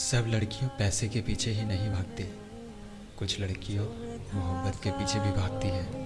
सब लड़कियों पैसे के पीछे ही नहीं भागती। कुछ लड़कियों मोहब्बत के पीछे भी भागती है।